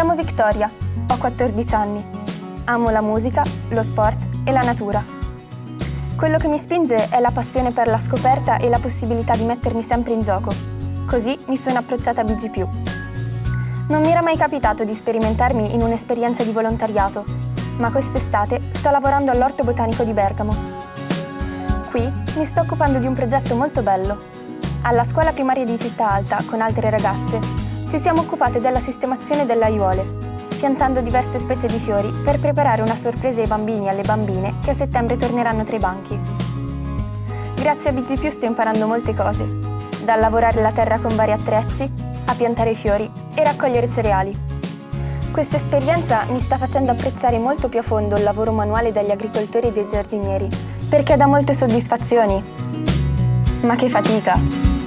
Vittoria, ho 14 anni. Amo la musica, lo sport e la natura. Quello che mi spinge è la passione per la scoperta e la possibilità di mettermi sempre in gioco. Così mi sono approcciata a BG+. Non mi era mai capitato di sperimentarmi in un'esperienza di volontariato, ma quest'estate sto lavorando all'Orto Botanico di Bergamo. Qui mi sto occupando di un progetto molto bello. Alla scuola primaria di Città Alta, con altre ragazze, ci siamo occupate della sistemazione delle aiuole, piantando diverse specie di fiori per preparare una sorpresa ai bambini e alle bambine che a settembre torneranno tra i banchi. Grazie a BG+, sto imparando molte cose, dal lavorare la terra con vari attrezzi, a piantare fiori e raccogliere cereali. Questa esperienza mi sta facendo apprezzare molto più a fondo il lavoro manuale degli agricoltori e dei giardinieri, perché dà molte soddisfazioni. Ma che fatica!